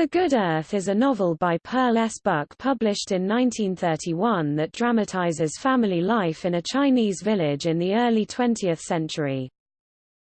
The Good Earth is a novel by Pearl S. Buck published in 1931 that dramatizes family life in a Chinese village in the early 20th century.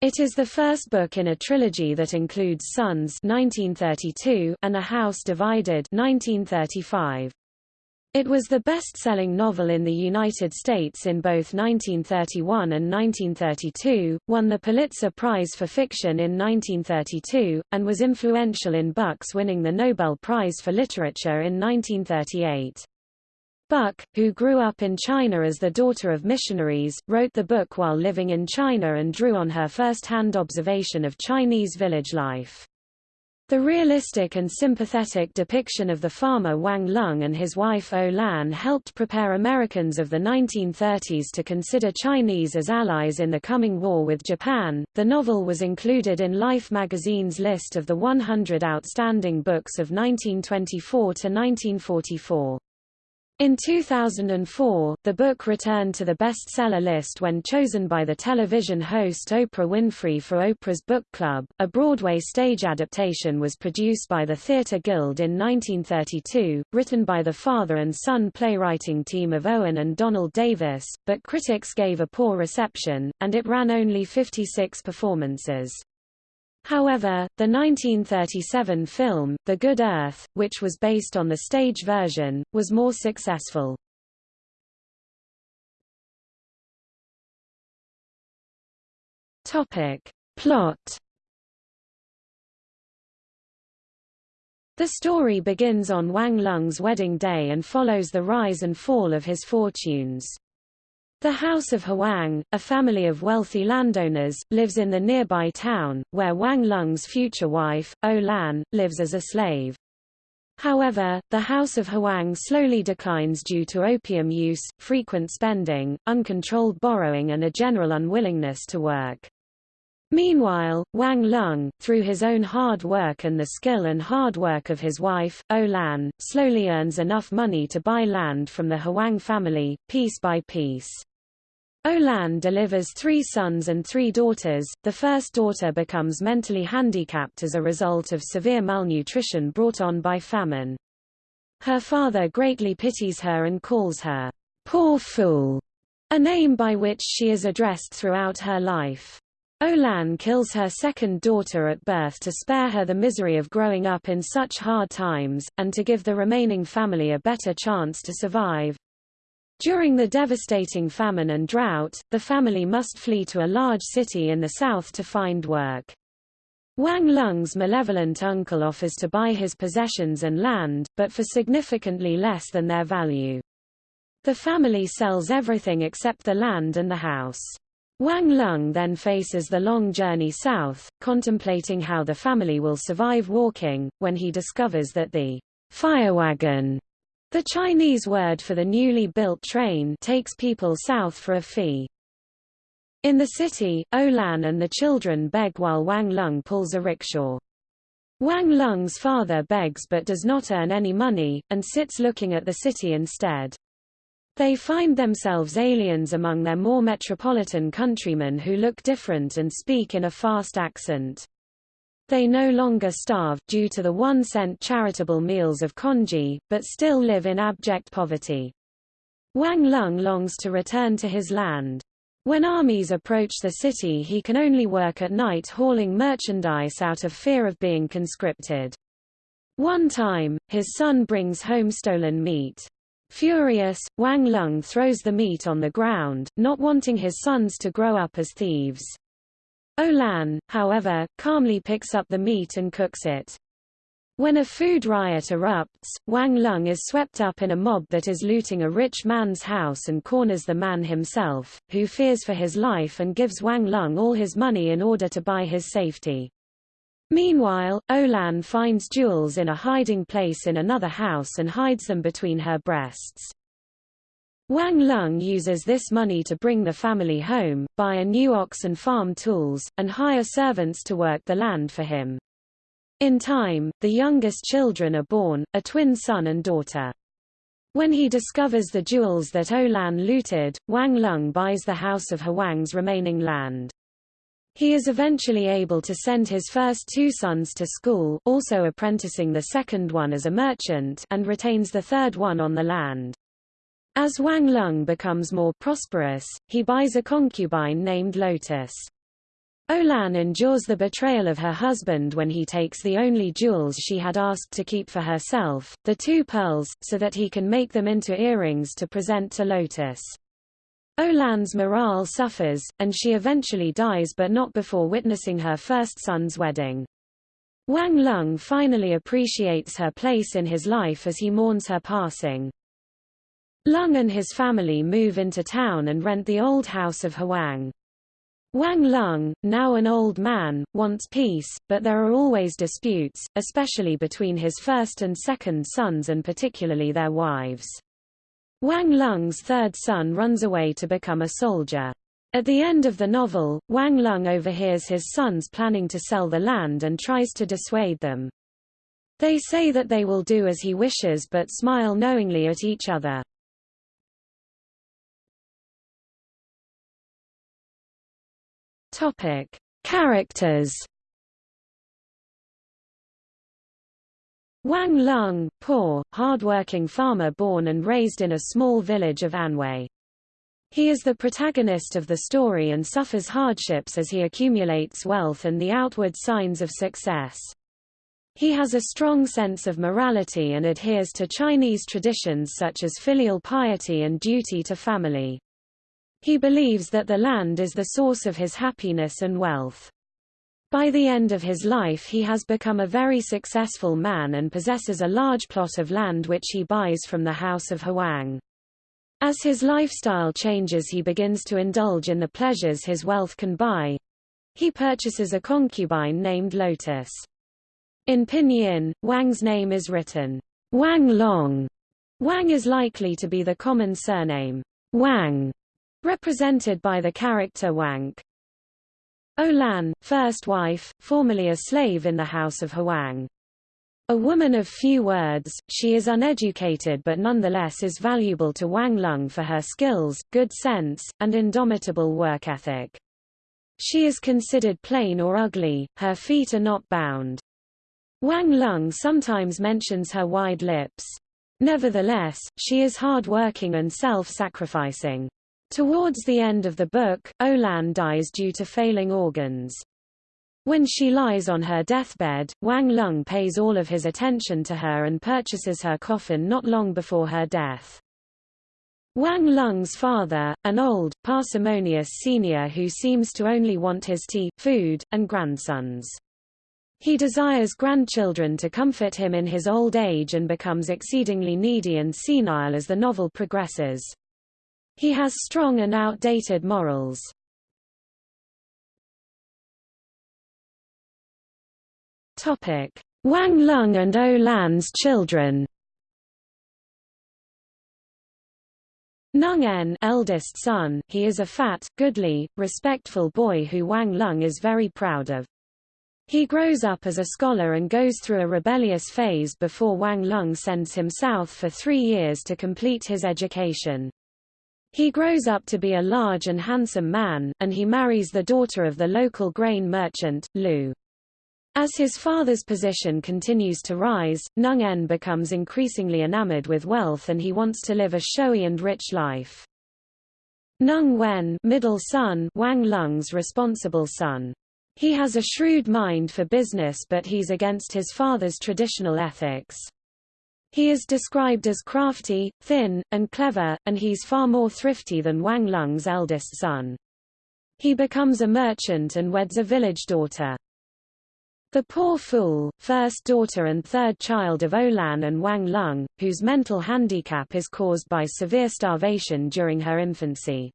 It is the first book in a trilogy that includes Sons 1932 and A House Divided 1935. It was the best-selling novel in the United States in both 1931 and 1932, won the Pulitzer Prize for Fiction in 1932, and was influential in Buck's winning the Nobel Prize for Literature in 1938. Buck, who grew up in China as the daughter of missionaries, wrote the book while living in China and drew on her first-hand observation of Chinese village life. The realistic and sympathetic depiction of the farmer Wang Lung and his wife O Lan helped prepare Americans of the 1930s to consider Chinese as allies in the coming war with Japan. The novel was included in Life magazine's list of the 100 outstanding books of 1924 to 1944. In 2004, the book returned to the bestseller list when chosen by the television host Oprah Winfrey for Oprah's Book Club. A Broadway stage adaptation was produced by the Theatre Guild in 1932, written by the father and son playwriting team of Owen and Donald Davis, but critics gave a poor reception, and it ran only 56 performances. However, the 1937 film, The Good Earth, which was based on the stage version, was more successful. Topic. Plot The story begins on Wang Lung's wedding day and follows the rise and fall of his fortunes. The House of Huang, a family of wealthy landowners, lives in the nearby town, where Wang Lung's future wife, O Lan, lives as a slave. However, the House of Huang slowly declines due to opium use, frequent spending, uncontrolled borrowing and a general unwillingness to work. Meanwhile, Wang Lung, through his own hard work and the skill and hard work of his wife, O Lan, slowly earns enough money to buy land from the Huang family, piece by piece. O Lan delivers three sons and three daughters. The first daughter becomes mentally handicapped as a result of severe malnutrition brought on by famine. Her father greatly pities her and calls her, poor fool, a name by which she is addressed throughout her life. Olan kills her second daughter at birth to spare her the misery of growing up in such hard times, and to give the remaining family a better chance to survive. During the devastating famine and drought, the family must flee to a large city in the south to find work. Wang Lung's malevolent uncle offers to buy his possessions and land, but for significantly less than their value. The family sells everything except the land and the house. Wang Lung then faces the long journey south, contemplating how the family will survive walking, when he discovers that the fire wagon the Chinese word for the newly built train takes people south for a fee. In the city, Olan and the children beg while Wang Lung pulls a rickshaw. Wang Lung's father begs but does not earn any money, and sits looking at the city instead. They find themselves aliens among their more metropolitan countrymen who look different and speak in a fast accent. They no longer starve, due to the one-cent charitable meals of congee, but still live in abject poverty. Wang Lung longs to return to his land. When armies approach the city he can only work at night hauling merchandise out of fear of being conscripted. One time, his son brings home stolen meat. Furious, Wang Lung throws the meat on the ground, not wanting his sons to grow up as thieves. O Lan, however, calmly picks up the meat and cooks it. When a food riot erupts, Wang Lung is swept up in a mob that is looting a rich man's house and corners the man himself, who fears for his life and gives Wang Lung all his money in order to buy his safety. Meanwhile, O Lan finds jewels in a hiding place in another house and hides them between her breasts. Wang Lung uses this money to bring the family home, buy a new ox and farm tools, and hire servants to work the land for him. In time, the youngest children are born, a twin son and daughter. When he discovers the jewels that O Lan looted, Wang Lung buys the House of Huang's remaining land. He is eventually able to send his first two sons to school, also apprenticing the second one as a merchant, and retains the third one on the land. As Wang Lung becomes more prosperous, he buys a concubine named Lotus. Olan endures the betrayal of her husband when he takes the only jewels she had asked to keep for herself, the two pearls, so that he can make them into earrings to present to Lotus. Olan's morale suffers, and she eventually dies but not before witnessing her first son's wedding. Wang Lung finally appreciates her place in his life as he mourns her passing. Lung and his family move into town and rent the old house of Huang. Wang Lung, now an old man, wants peace, but there are always disputes, especially between his first and second sons and particularly their wives. Wang Lung's third son runs away to become a soldier. At the end of the novel, Wang Lung overhears his sons planning to sell the land and tries to dissuade them. They say that they will do as he wishes but smile knowingly at each other. Topic: Characters Wang Lung, poor, hard-working farmer born and raised in a small village of Anhui. He is the protagonist of the story and suffers hardships as he accumulates wealth and the outward signs of success. He has a strong sense of morality and adheres to Chinese traditions such as filial piety and duty to family. He believes that the land is the source of his happiness and wealth. By the end of his life he has become a very successful man and possesses a large plot of land which he buys from the House of Huang. As his lifestyle changes he begins to indulge in the pleasures his wealth can buy. He purchases a concubine named Lotus. In Pinyin, Wang's name is written Wang Long. Wang is likely to be the common surname Wang, represented by the character Wank. Olan, first wife, formerly a slave in the House of Huang. A woman of few words, she is uneducated but nonetheless is valuable to Wang Lung for her skills, good sense, and indomitable work ethic. She is considered plain or ugly, her feet are not bound. Wang Lung sometimes mentions her wide lips. Nevertheless, she is hard-working and self-sacrificing. Towards the end of the book, Olan dies due to failing organs. When she lies on her deathbed, Wang Lung pays all of his attention to her and purchases her coffin not long before her death. Wang Lung's father, an old, parsimonious senior who seems to only want his tea, food, and grandsons. He desires grandchildren to comfort him in his old age and becomes exceedingly needy and senile as the novel progresses. He has strong and outdated morals. Wang Lung and O Lan's children. Nung En eldest son, he is a fat, goodly, respectful boy who Wang Lung is very proud of. He grows up as a scholar and goes through a rebellious phase before Wang Lung sends him south for three years to complete his education. He grows up to be a large and handsome man, and he marries the daughter of the local grain merchant, Lu. As his father's position continues to rise, Nung En becomes increasingly enamored with wealth and he wants to live a showy and rich life. Nung Wen middle son Wang Lung's responsible son. He has a shrewd mind for business but he's against his father's traditional ethics. He is described as crafty, thin, and clever, and he's far more thrifty than Wang Lung's eldest son. He becomes a merchant and weds a village daughter. The poor fool, first daughter and third child of Olan and Wang Lung, whose mental handicap is caused by severe starvation during her infancy.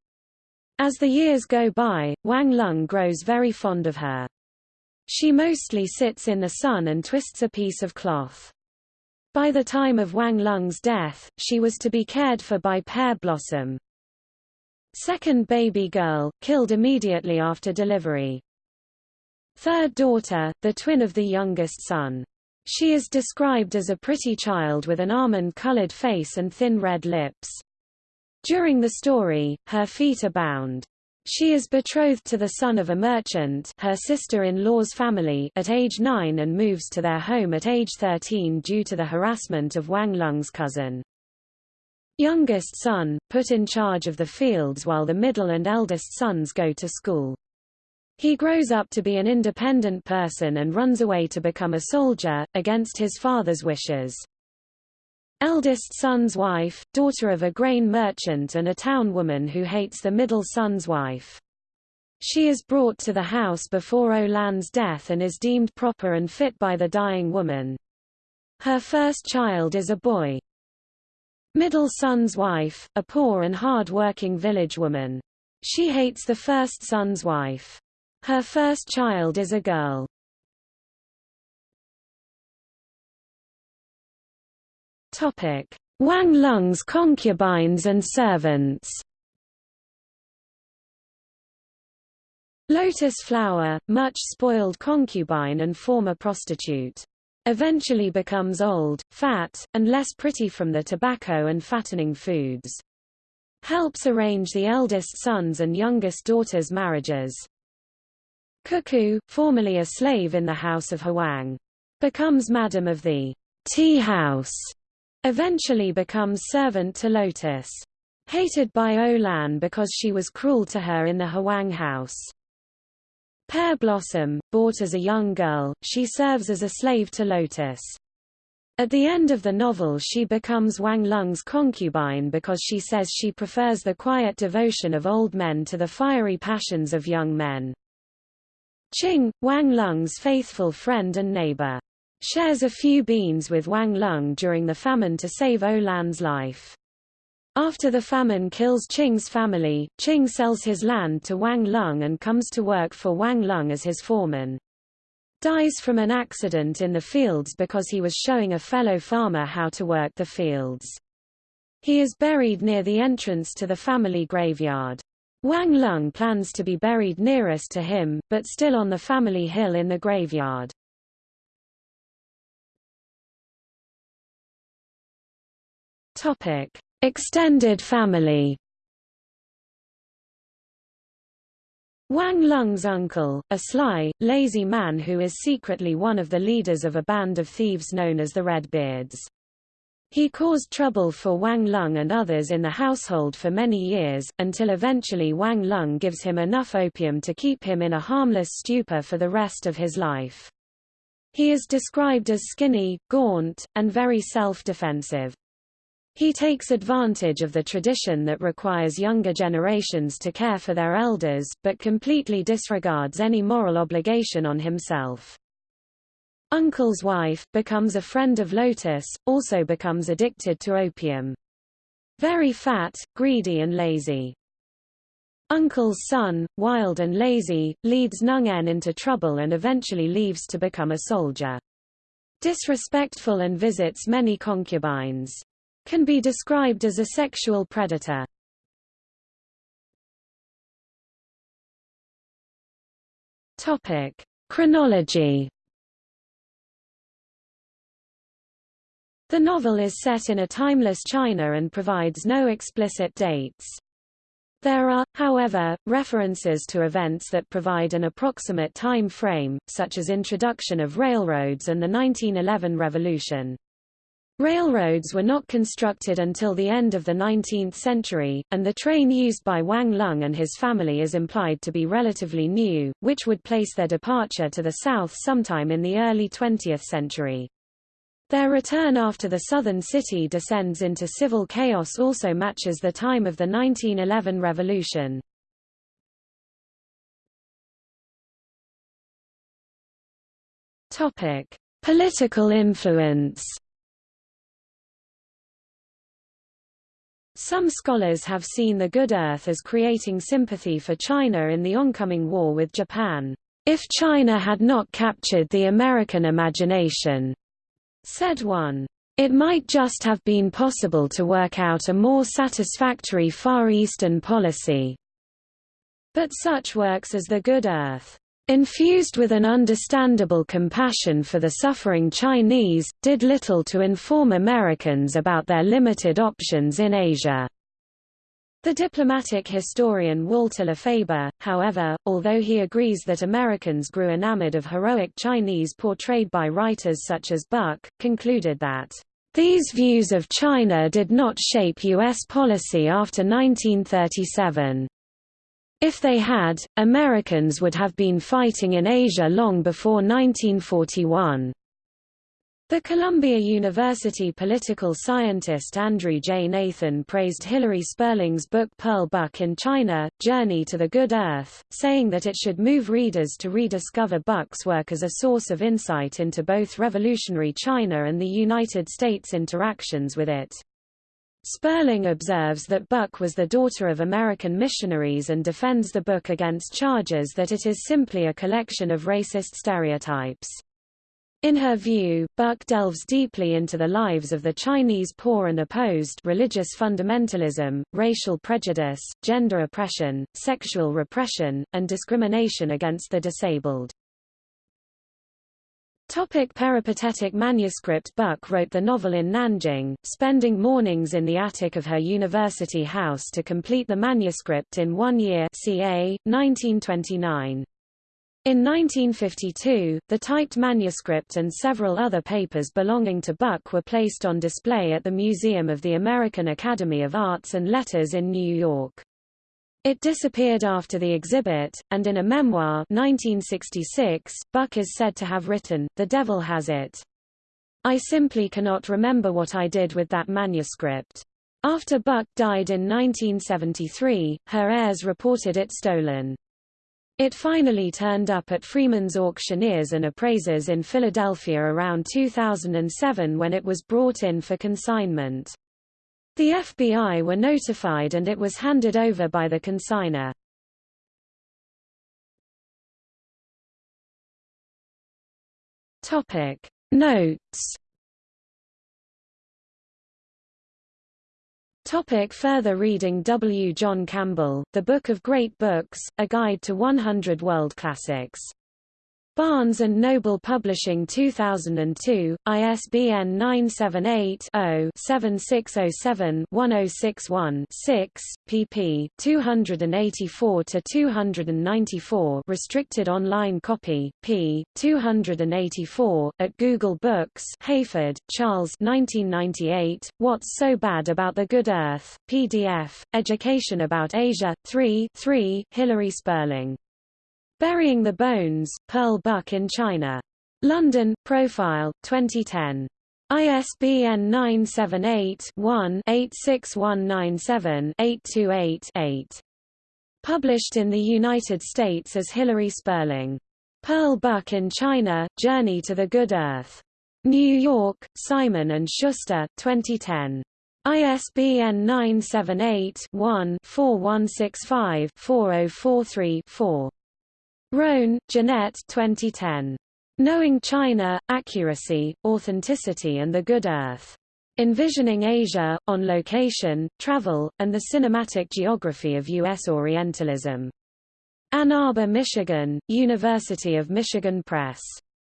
As the years go by, Wang Lung grows very fond of her. She mostly sits in the sun and twists a piece of cloth. By the time of Wang Lung's death, she was to be cared for by Pear Blossom. Second baby girl, killed immediately after delivery. Third daughter, the twin of the youngest son. She is described as a pretty child with an almond-colored face and thin red lips. During the story, her feet are bound. She is betrothed to the son of a merchant her sister-in-law's family at age 9 and moves to their home at age 13 due to the harassment of Wang Lung's cousin. Youngest son, put in charge of the fields while the middle and eldest sons go to school. He grows up to be an independent person and runs away to become a soldier, against his father's wishes. Eldest son's wife, daughter of a grain merchant and a town woman who hates the middle son's wife. She is brought to the house before Olan's death and is deemed proper and fit by the dying woman. Her first child is a boy. Middle son's wife, a poor and hard-working village woman. She hates the first son's wife. Her first child is a girl. Wang Lung's concubines and servants. Lotus Flower, much spoiled concubine and former prostitute. Eventually becomes old, fat, and less pretty from the tobacco and fattening foods. Helps arrange the eldest sons and youngest daughters' marriages. Cuckoo, formerly a slave in the house of Huang. Becomes madam of the tea house Eventually becomes servant to Lotus. Hated by Olan because she was cruel to her in the Huang house. Pear Blossom, bought as a young girl, she serves as a slave to Lotus. At the end of the novel she becomes Wang Lung's concubine because she says she prefers the quiet devotion of old men to the fiery passions of young men. Qing, Wang Lung's faithful friend and neighbor shares a few beans with Wang Lung during the famine to save Olan's life. After the famine kills Qing's family, Qing sells his land to Wang Lung and comes to work for Wang Lung as his foreman. Dies from an accident in the fields because he was showing a fellow farmer how to work the fields. He is buried near the entrance to the family graveyard. Wang Lung plans to be buried nearest to him, but still on the family hill in the graveyard. Topic: Extended family. Wang Lung's uncle, a sly, lazy man who is secretly one of the leaders of a band of thieves known as the Redbeards. He caused trouble for Wang Lung and others in the household for many years, until eventually Wang Lung gives him enough opium to keep him in a harmless stupor for the rest of his life. He is described as skinny, gaunt, and very self-defensive. He takes advantage of the tradition that requires younger generations to care for their elders, but completely disregards any moral obligation on himself. Uncle's wife, becomes a friend of Lotus, also becomes addicted to opium. Very fat, greedy and lazy. Uncle's son, wild and lazy, leads Nung En into trouble and eventually leaves to become a soldier. Disrespectful and visits many concubines. Can be described as a sexual predator. Topic: Chronology. The novel is set in a timeless China and provides no explicit dates. There are, however, references to events that provide an approximate time frame, such as introduction of railroads and the 1911 revolution. Railroads were not constructed until the end of the 19th century, and the train used by Wang Lung and his family is implied to be relatively new, which would place their departure to the south sometime in the early 20th century. Their return after the southern city descends into civil chaos also matches the time of the 1911 revolution. Topic: Political influence Some scholars have seen the Good Earth as creating sympathy for China in the oncoming war with Japan. If China had not captured the American imagination, said one, it might just have been possible to work out a more satisfactory Far Eastern policy. But such works as The Good Earth infused with an understandable compassion for the suffering Chinese, did little to inform Americans about their limited options in Asia. The diplomatic historian Walter LaFeber, however, although he agrees that Americans grew enamored of heroic Chinese portrayed by writers such as Buck, concluded that these views of China did not shape U.S. policy after 1937. If they had, Americans would have been fighting in Asia long before 1941. The Columbia University political scientist Andrew J. Nathan praised Hilary Spurling's book Pearl Buck in China, Journey to the Good Earth, saying that it should move readers to rediscover Buck's work as a source of insight into both revolutionary China and the United States' interactions with it. Spurling observes that Buck was the daughter of American missionaries and defends the book against charges that it is simply a collection of racist stereotypes. In her view, Buck delves deeply into the lives of the Chinese poor and opposed religious fundamentalism, racial prejudice, gender oppression, sexual repression, and discrimination against the disabled. Topic peripatetic manuscript Buck wrote the novel in Nanjing, spending mornings in the attic of her university house to complete the manuscript in one year ca. 1929. In 1952, the typed manuscript and several other papers belonging to Buck were placed on display at the Museum of the American Academy of Arts and Letters in New York. It disappeared after the exhibit, and in a memoir 1966, Buck is said to have written, The devil has it. I simply cannot remember what I did with that manuscript. After Buck died in 1973, her heirs reported it stolen. It finally turned up at Freeman's Auctioneers and Appraisers in Philadelphia around 2007 when it was brought in for consignment. The FBI were notified and it was handed over by the consigner. Topic Notes Topic further reading W. John Campbell, The Book of Great Books, A Guide to 100 World Classics. Barnes & Noble Publishing 2002, ISBN 978-0-7607-1061-6, pp. 284-294 restricted online copy, p. 284, at Google Books Hayford, Charles 1998, What's So Bad About the Good Earth, PDF, Education About Asia, 3 3, Hilary Spurling. Burying the Bones, Pearl Buck in China. London, Profile, 2010. ISBN 978-1-86197-828-8. Published in the United States as Hilary Spurling. Pearl Buck in China, Journey to the Good Earth. New York, Simon & Schuster, 2010. ISBN 978-1-4165-4043-4. Roan, Jeanette 2010. Knowing China, Accuracy, Authenticity and the Good Earth. Envisioning Asia, On Location, Travel, and the Cinematic Geography of U.S. Orientalism. Ann Arbor, Michigan, University of Michigan Press.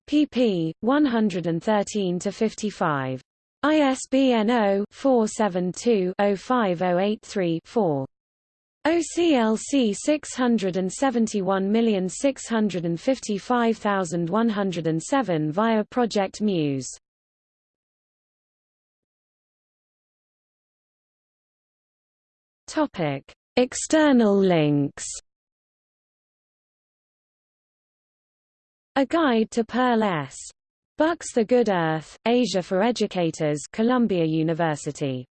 pp. 113-55. ISBN 0-472-05083-4. OCLC 671655107 via Project Muse. Topic: External links. A Guide to Pearl S. Buck's The Good Earth, Asia for Educators Columbia University